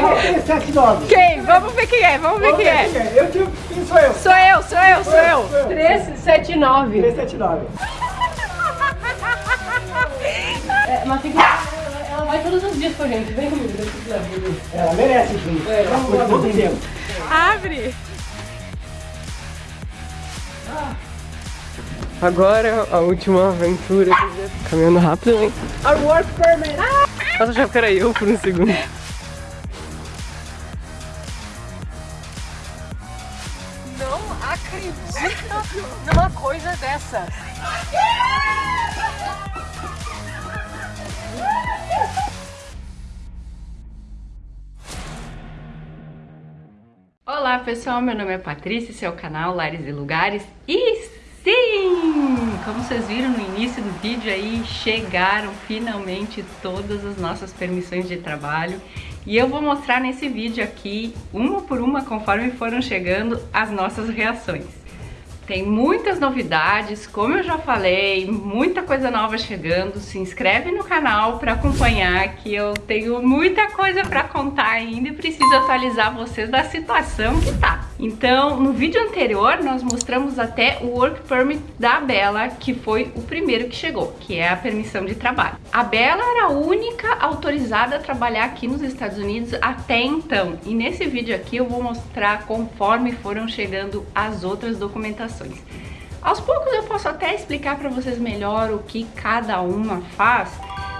Não, 379. Quem? Vamos ver quem é, vamos ver Vamos quem ver é. quem é. Eu quem sou eu? Sou eu, sou eu, sou eu. Sou eu. 379. 379. É, mas tem que... Ela vai todos os dias com a gente. Vem comigo. Ela merece, sim. É, Vamos lá, vamos ver. Abre! Agora a última aventura. Caminhando rápido, hein? Our work permit! Nossa, já que era eu por um segundo. Numa coisa dessa. Olá pessoal, meu nome é Patrícia, esse é o canal Lares e Lugares e sim, como vocês viram no início do vídeo aí, chegaram finalmente todas as nossas permissões de trabalho e eu vou mostrar nesse vídeo aqui, uma por uma, conforme foram chegando, as nossas reações. Tem muitas novidades, como eu já falei, muita coisa nova chegando. Se inscreve no canal para acompanhar que eu tenho muita coisa para contar ainda e preciso atualizar vocês da situação que tá. Então, no vídeo anterior nós mostramos até o Work Permit da Bela, que foi o primeiro que chegou, que é a permissão de trabalho. A Bela era a única autorizada a trabalhar aqui nos Estados Unidos até então. E nesse vídeo aqui eu vou mostrar conforme foram chegando as outras documentações. Aos poucos eu posso até explicar para vocês melhor o que cada uma faz,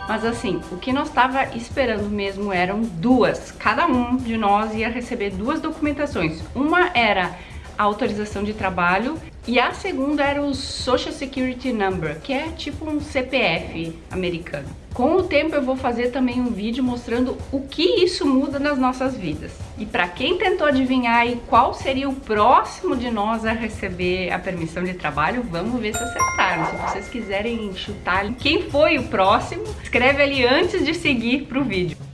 mas assim, o que nós estava esperando mesmo eram duas. Cada um de nós ia receber duas documentações. Uma era a autorização de trabalho e a segunda era o Social Security Number, que é tipo um CPF americano. Com o tempo eu vou fazer também um vídeo mostrando o que isso muda nas nossas vidas. E para quem tentou adivinhar aí qual seria o próximo de nós a receber a permissão de trabalho, vamos ver se acertaram. Se vocês quiserem chutar quem foi o próximo, escreve ali antes de seguir pro vídeo.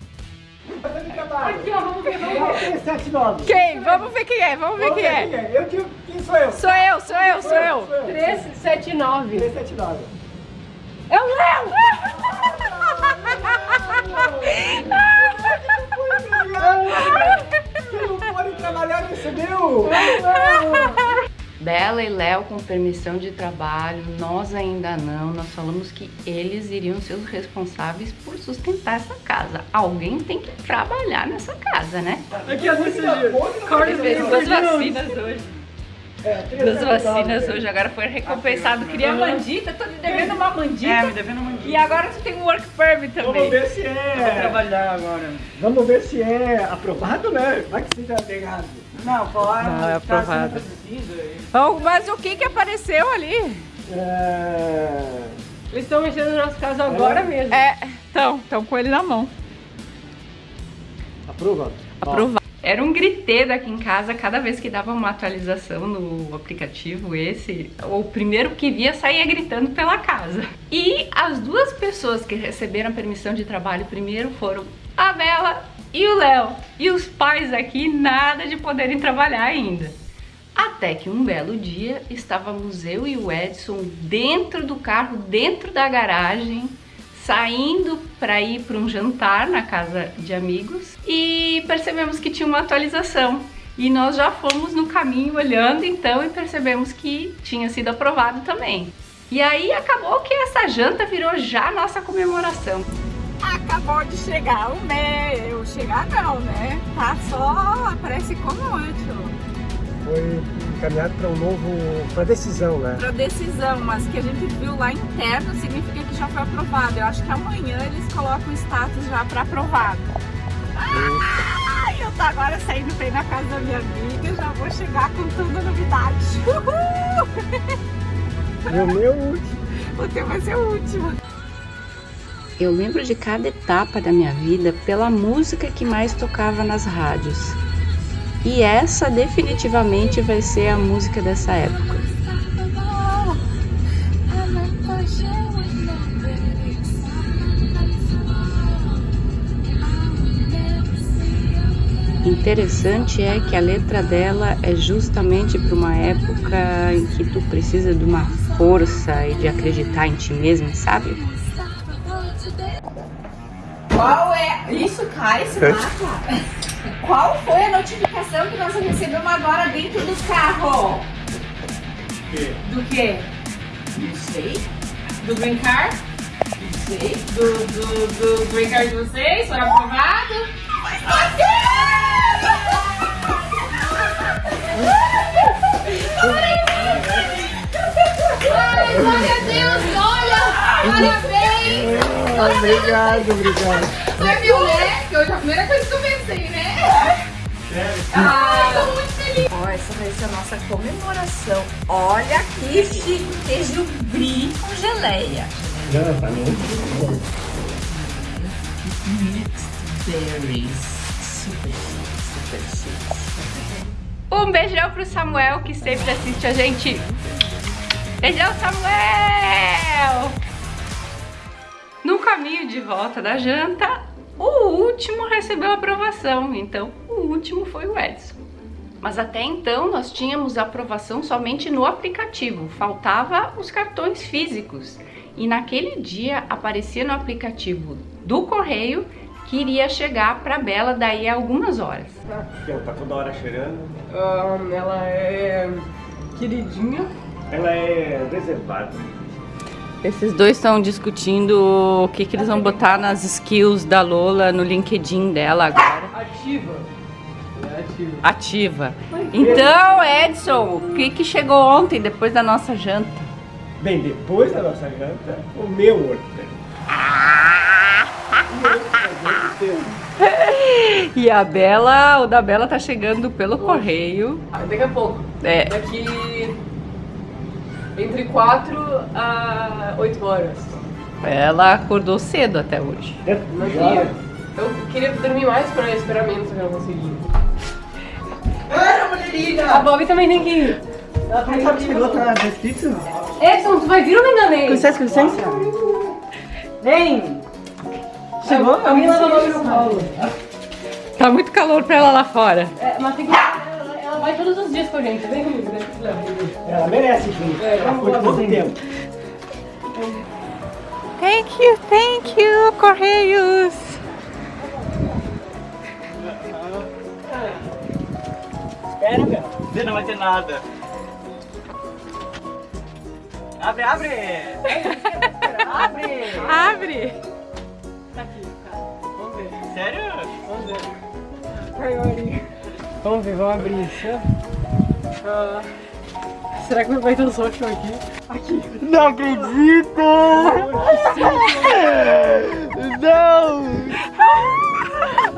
Aqui ó, vamos ver, vamos ver. 379. Quem? Vamos ver quem é, vamos ver quem é. Eu tiro, quem sou eu? Sou eu, sou eu, sou eu. Sou eu. 379. 379. É o Léo! Você não pode trabalhar, recebeu? Bela e Léo com permissão de trabalho, nós ainda não. Nós falamos que eles iriam ser os responsáveis por sustentar essa casa. Alguém tem que trabalhar nessa casa, né? Aqui as mensagens. Duas vacinas hoje. É, Duas vacinas hoje, agora foi recompensado. Queria mandita, tô te devendo uma mandita. É, me devendo uma E agora tu tem um work permit Vamos também. ver se Vou é. trabalhar agora. Vamos ver se é aprovado, né? Vai que seja negado. Não, falaram Não, é que tá sendo aprovado. Oh, mas o que que apareceu ali? É... Eles estão mexendo no nosso caso agora É. mesmo. É, então, estão com ele na mão. Aprova? Aprovado. Era um griteiro aqui em casa cada vez que dava uma atualização no aplicativo esse, o primeiro que via saía gritando pela casa. E as duas pessoas que receberam a permissão de trabalho primeiro foram a Bela e o Léo. E os pais aqui nada de poderem trabalhar ainda. Até que um belo dia estávamos eu e o Edson dentro do carro, dentro da garagem, saindo para ir para um jantar na casa de amigos e percebemos que tinha uma atualização. E nós já fomos no caminho olhando então e percebemos que tinha sido aprovado também. E aí acabou que essa janta virou já nossa comemoração. Acabou de chegar o meu. Chegar não, né? Tá só, aparece como antes. Foi encaminhado para um novo. para decisão, né? Pra decisão, mas que a gente viu lá interno significa que já foi aprovado. Eu acho que amanhã eles colocam o status já pra aprovado. Ai, eu tô agora saindo bem na casa da minha amiga, já vou chegar com toda a novidade. Uhul! E o meu último. O teu vai ser o último. Eu lembro de cada etapa da minha vida pela música que mais tocava nas rádios. E essa definitivamente vai ser a música dessa época. Interessante é que a letra dela é justamente para uma época em que tu precisa de uma força e de acreditar em ti mesmo, sabe? Qual é? Isso cai, se mata. qual foi a notificação que nós recebemos agora dentro do carro? quê? Do quê? Não sei. Do Green Card? Não sei. Do, do, do Green Card de vocês? Foi aprovado? Ai, glória a Deus! Parabéns! Obrigado, obrigado. Você viu, né? Que hoje é a primeira coisa que eu pensei, né? Ah, tô muito feliz. Ó, essa vai ser a nossa comemoração. Olha que chique, queijo brie com geleia. Já tá muito Berries. Super super chique. Um beijão pro Samuel que sempre assiste a gente. Beijão, Samuel! No caminho de volta da janta, o último recebeu aprovação, então o último foi o Edson. Mas até então nós tínhamos aprovação somente no aplicativo, faltava os cartões físicos. E naquele dia aparecia no aplicativo do correio que iria chegar para Bela daí a algumas horas. Ela tá toda hora cheirando. Ahn, ela é queridinha. Ela é reservada. Esses dois estão discutindo o que, que eles vão botar nas skills da Lola no LinkedIn dela agora. Ativa. É ativa. Ativa. Então, Edson, o que, que chegou ontem, depois da nossa janta? Bem, depois da nossa janta, o meu order. E a Bela, o da Bela tá chegando pelo correio. Ah, daqui a pouco. É. Daqui entre 4 a 8 horas. Ela acordou cedo até hoje. Não queria. Eu queria dormir mais para esperar menos, que eu não consegui. A Bob também tem que ir. Ela tá Sabe que chegou, tá descrito? Edson, tu vai vir ou não vem? Com licença, com licença. Vem! Chegou? A minha lava a mão no colo. Tá muito calor pra ela lá fora. É, mas tem que. Vai todos os dias com a gente. Vem comigo. Ela merece, gente. É, Ela foi todo tempo. Thank you, thank you, Correios. Espera, meu. Você não vai ter nada. Abre, abre! abre! Abre. Vamos ver. Sério? Vamos ver. Vamos ver, vamos abrir isso. Ah, será que não vai ter um social aqui? Aqui. Não acredito! Não!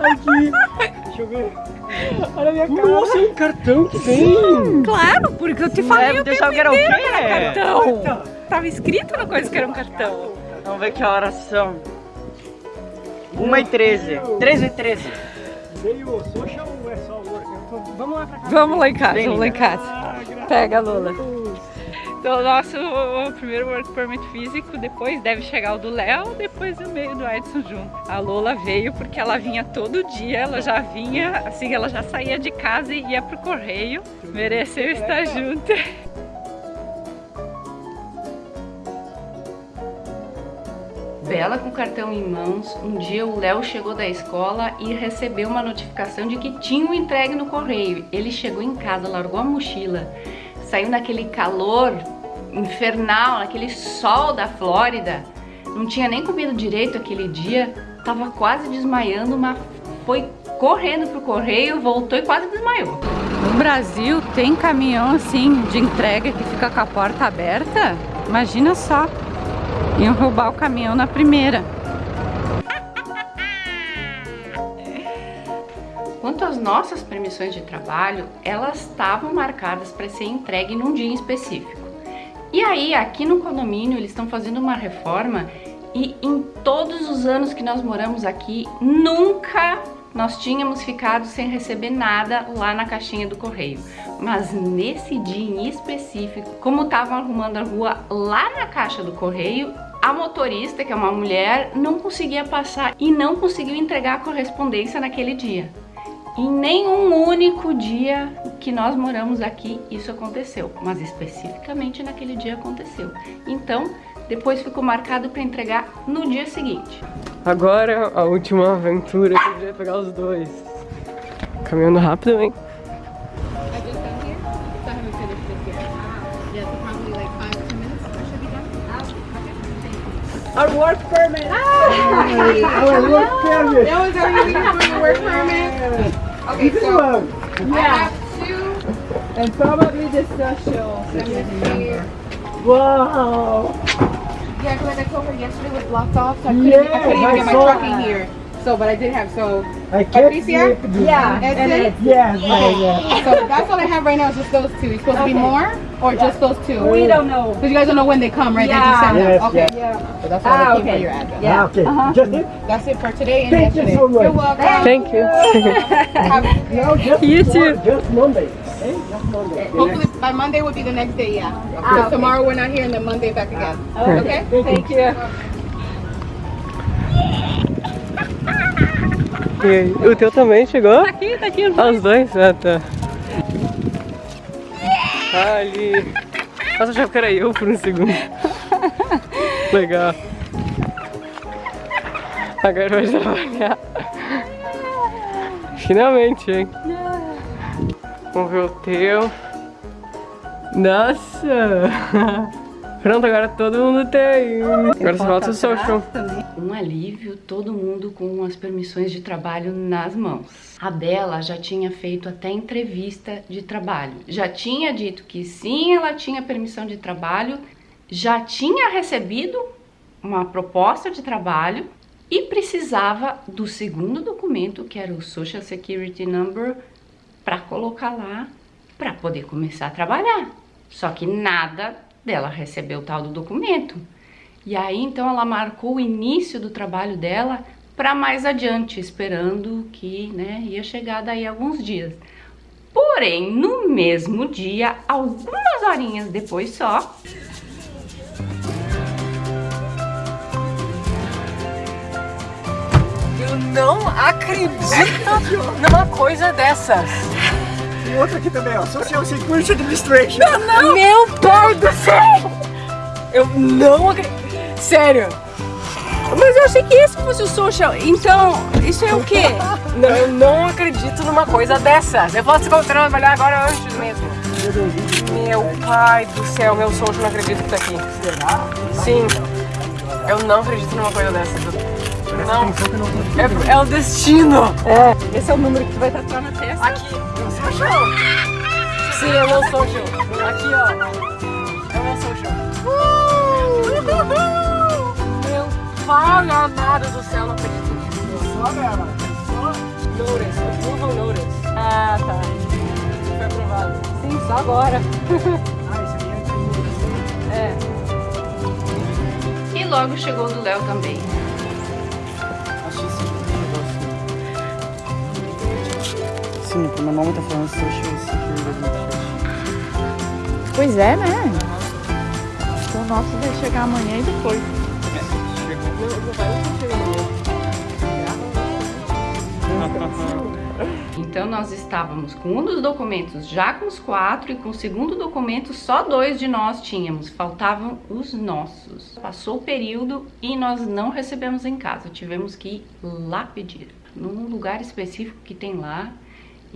Aqui. Deixa eu ver. Olha a minha cara. Nossa, um cartão que vem. Claro, porque eu te falei É, o você tempo achava que era o quê? que era cartão. Tava escrito na coisa que era um cartão. Vamos ver que horas são. 1 e 13. 13 e 13. Veio o social é só o Vamos lá pra cá. Vamos lá em casa, Vem, vamos lá em casa. Pega, Lola. Então, o nosso primeiro work permit físico, depois deve chegar o do Léo, depois o meio do Edson junto. A Lola veio porque ela vinha todo dia, ela já vinha, assim, ela já saía de casa e ia pro correio. Mereceu estar junto. Bela com o cartão em mãos, um dia o Léo chegou da escola e recebeu uma notificação de que tinha um entregue no correio. Ele chegou em casa, largou a mochila, saiu naquele calor infernal, naquele sol da Flórida, não tinha nem comido direito aquele dia, tava quase desmaiando, mas foi correndo pro correio, voltou e quase desmaiou. No Brasil tem caminhão assim de entrega que fica com a porta aberta? Imagina só. Iam roubar o caminhão na primeira. Quanto às nossas permissões de trabalho, elas estavam marcadas para ser entregue num dia específico. E aí, aqui no condomínio, eles estão fazendo uma reforma e em todos os anos que nós moramos aqui, nunca nós tínhamos ficado sem receber nada lá na caixinha do correio. Mas nesse dia em específico, como estavam arrumando a rua lá na caixa do correio, a motorista, que é uma mulher, não conseguia passar e não conseguiu entregar a correspondência naquele dia. Em nenhum único dia que nós moramos aqui isso aconteceu, mas especificamente naquele dia aconteceu. Então, depois ficou marcado para entregar no dia seguinte. Agora a última aventura que a gente vai pegar os dois. Caminhando rápido, hein? Yeah. Our work permit! Our work permit. That was waiting for your work permit. Okay, This so one. I have two. And probably the social. Let me see. Wow! Yeah, because like I told her yesterday was blocked off, so I couldn't, Yeah, I couldn't even I get my truck in here. So, but I did have so. I can't Patricia? sleep. Yeah, That's and it? it's- Yes, yeah, yeah. So that's all I have right now is just those two. It's supposed to be more or just those two? we don't know. Because you guys don't know when they come, right? They Yeah. just send them. Yes, okay. Yeah. So that's all Ah, I okay. for your address. Yeah. Ah, okay. Uh-huh. Just it? That's it for today and Thank you yesterday. so much. You're welcome. Thank you. Have- No, just You too. Just Monday. Okay? Hopefully by Monday would be the next day, yeah. Because tomorrow we're not here and then Monday back again. Okay? Thank you. E aí, o teu também chegou? Tá aqui, tá aqui. Ah, os dois? Ah, tá. Ah, ali. Nossa, achava que era eu por um segundo. Legal. Agora vai trabalhar. Finalmente, hein? Vamos ver o teu. Nossa! Pronto, agora todo mundo tem. Agora só falta o social. Um alívio, todo mundo com as permissões de trabalho nas mãos. A Bela já tinha feito até entrevista de trabalho. Já tinha dito que sim, ela tinha permissão de trabalho, já tinha recebido uma proposta de trabalho e precisava do segundo documento, que era o Social Security Number, para colocar lá para poder começar a trabalhar. Só que nada dela recebeu o tal do documento. E aí então ela marcou o início do trabalho dela para mais adiante, esperando que né, ia chegar daí alguns dias. Porém, no mesmo dia, algumas horinhas depois só, Eu não acredito numa coisa dessas. E outro aqui também, ó. Social Security Administration. Meu pai do céu! Eu não acredito. Sério. Mas eu achei que esse fosse o social. Então, isso é o quê? Não, eu não acredito numa coisa dessas. Eu posso trabalhar agora antes mesmo. Meu pai do céu, meu social não acredito que tá aqui. Sim. Eu não acredito numa coisa dessas. Não. É, é o destino. É. Esse é o número que tu vai tatuar na testa. Aqui. Meu social. Sim, é o meu social. Aqui, ó. É o meu social. Meu pai amado do céu, não acredito nisso. Só dela. Notice, approval notice. Ah, tá. Foi aprovado. Sim, só agora. Ah, esse aí é de É. e logo chegou o do Léo também. Meu nome tá falando Social Security. Pois é, né? Então o nosso vai chegar amanhã e depois. Então nós estávamos com um dos documentos já com os quatro e com o segundo documento só dois de nós tínhamos, faltavam os nossos. Passou o período e nós não recebemos em casa, tivemos que ir lá pedir, num lugar específico que tem lá.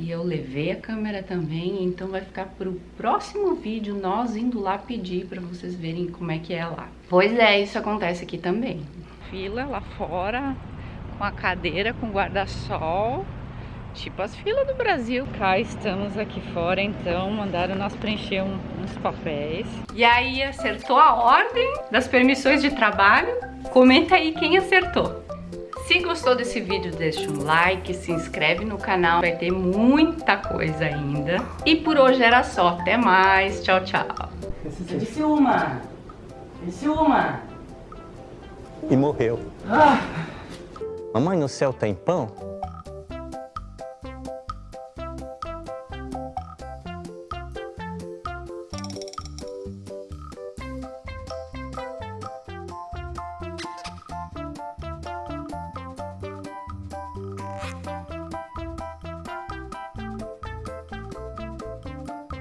E eu levei a câmera também, então vai ficar para o próximo vídeo nós indo lá pedir para vocês verem como é que é lá. Pois é, isso acontece aqui também. Fila lá fora, com a cadeira, com guarda-sol, tipo as filas do Brasil. Cá estamos aqui fora, então mandaram nós preencher um- uns papéis. E aí acertou a ordem das permissões de trabalho? Comenta aí quem acertou. Se gostou desse vídeo, deixa um like, se inscreve no canal, vai ter muita coisa ainda. E por hoje era só, até mais, tchau, tchau. Eu disse uma! Disse uma! e morreu. Mamãe, no céu tem pão?